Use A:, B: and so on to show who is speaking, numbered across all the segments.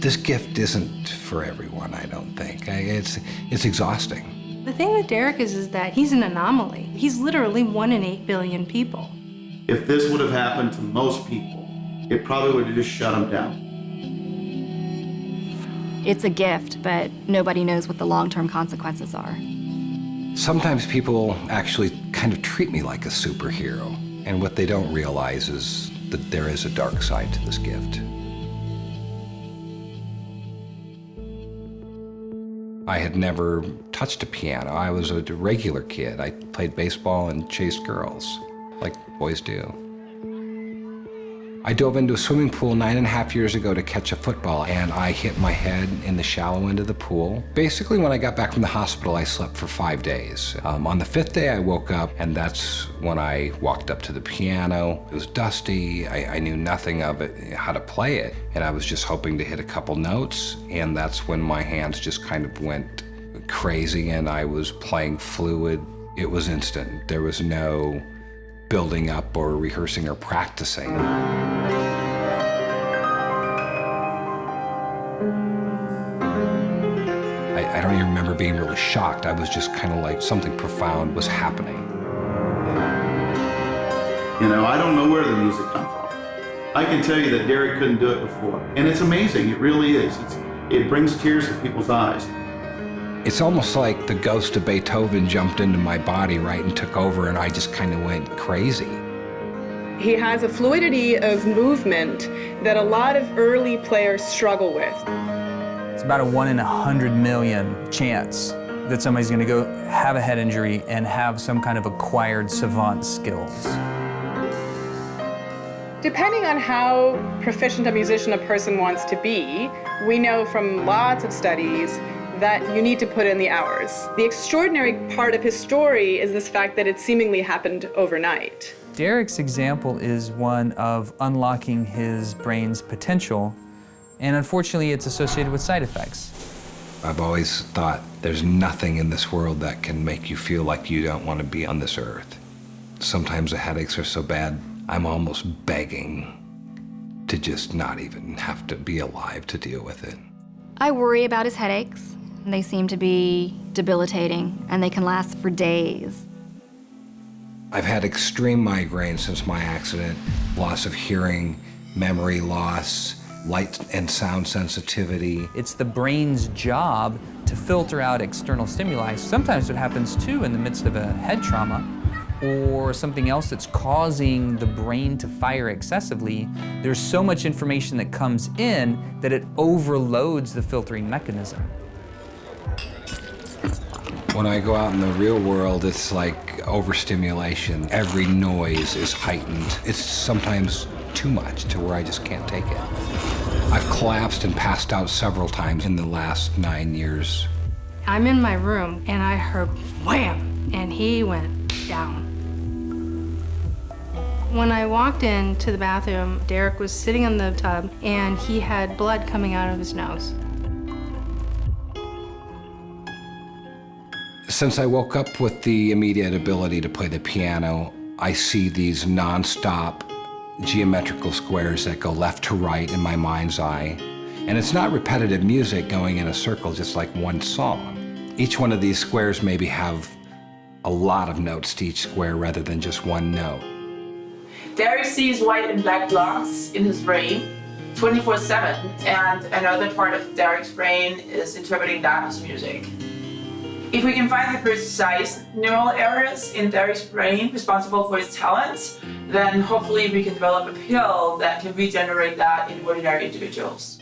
A: This gift isn't for everyone, I don't think. It's, it's exhausting.
B: The thing with Derek is, is that he's an anomaly. He's literally one in eight billion people.
C: If this would have happened to most people, it probably would have just shut them down.
D: It's a gift, but nobody knows what the long-term consequences are.
A: Sometimes people actually kind of treat me like a superhero, and what they don't realize is that there is a dark side to this gift. I had never touched a piano. I was a regular kid. I played baseball and chased girls, like boys do. I dove into a swimming pool nine and a half years ago to catch a football, and I hit my head in the shallow end of the pool. Basically, when I got back from the hospital, I slept for five days. Um, on the fifth day, I woke up, and that's when I walked up to the piano. It was dusty. I, I knew nothing of it, how to play it, and I was just hoping to hit a couple notes, and that's when my hands just kind of went crazy, and I was playing fluid. It was instant. There was no building up or rehearsing or practicing. I, I don't even remember being really shocked. I was just kind of like something profound was happening.
C: You know, I don't know where the music comes from. I can tell you that Derek couldn't do it before. And it's amazing, it really is. It's, it brings tears to people's eyes.
A: It's almost like the ghost of Beethoven jumped into my body, right, and took over, and I just kind of went crazy.
E: He has a fluidity of movement that a lot of early players struggle with.
F: It's about a one in a hundred million chance that somebody's going to go have a head injury and have some kind of acquired savant skills.
E: Depending on how proficient a musician a person wants to be, we know from lots of studies that you need to put in the hours. The extraordinary part of his story is this fact that it seemingly happened overnight.
F: Derek's example is one of unlocking his brain's potential, and unfortunately it's associated with side effects.
A: I've always thought there's nothing in this world that can make you feel like you don't want to be on this earth. Sometimes the headaches are so bad, I'm almost begging to just not even have to be alive to deal with it.
D: I worry about his headaches. They seem to be debilitating, and they can last for days.
A: I've had extreme migraines since my accident, loss of hearing, memory loss, light and sound sensitivity.
F: It's the brain's job to filter out external stimuli. Sometimes it happens too in the midst of a head trauma or something else that's causing the brain to fire excessively. There's so much information that comes in that it overloads the filtering mechanism.
A: When I go out in the real world, it's like overstimulation. Every noise is heightened. It's sometimes too much to where I just can't take it. I've collapsed and passed out several times in the last nine years.
B: I'm in my room and I heard wham, and he went down. When I walked into the bathroom, Derek was sitting in the tub and he had blood coming out of his nose.
A: Since I woke up with the immediate ability to play the piano, I see these nonstop geometrical squares that go left to right in my mind's eye. And it's not repetitive music going in a circle, just like one song. Each one of these squares maybe have a lot of notes to each square rather than just one note.
G: Derek sees white and black blocks in his brain 24-7 and another part of Derek's brain is interpreting that as music. If we can find the precise neural areas in Derek's brain responsible for his talents, then hopefully we can develop a pill that can regenerate that in ordinary individuals.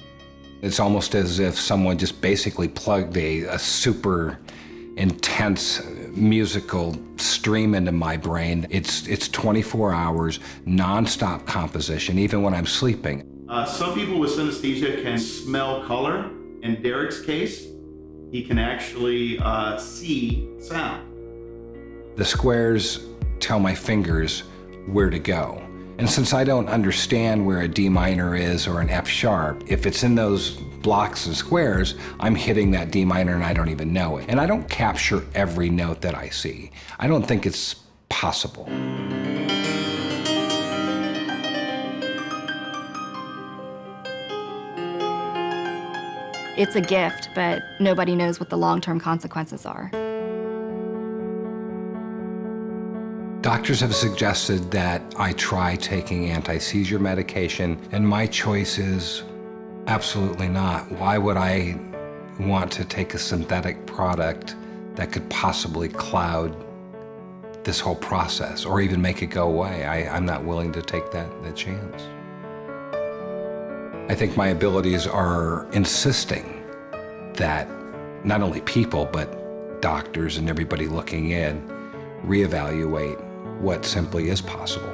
A: It's almost as if someone just basically plugged a, a super intense musical stream into my brain. It's, it's 24 hours, nonstop composition, even when I'm sleeping.
C: Uh, some people with synesthesia can smell color. In Derek's case, he can actually uh, see sound.
A: The squares tell my fingers where to go. And since I don't understand where a D minor is or an F sharp, if it's in those blocks and squares, I'm hitting that D minor and I don't even know it. And I don't capture every note that I see. I don't think it's possible.
D: It's a gift, but nobody knows what the long-term consequences are.
A: Doctors have suggested that I try taking anti-seizure medication, and my choice is absolutely not. Why would I want to take a synthetic product that could possibly cloud this whole process or even make it go away? I, I'm not willing to take that, that chance. I think my abilities are insisting that not only people, but doctors and everybody looking in reevaluate what simply is possible.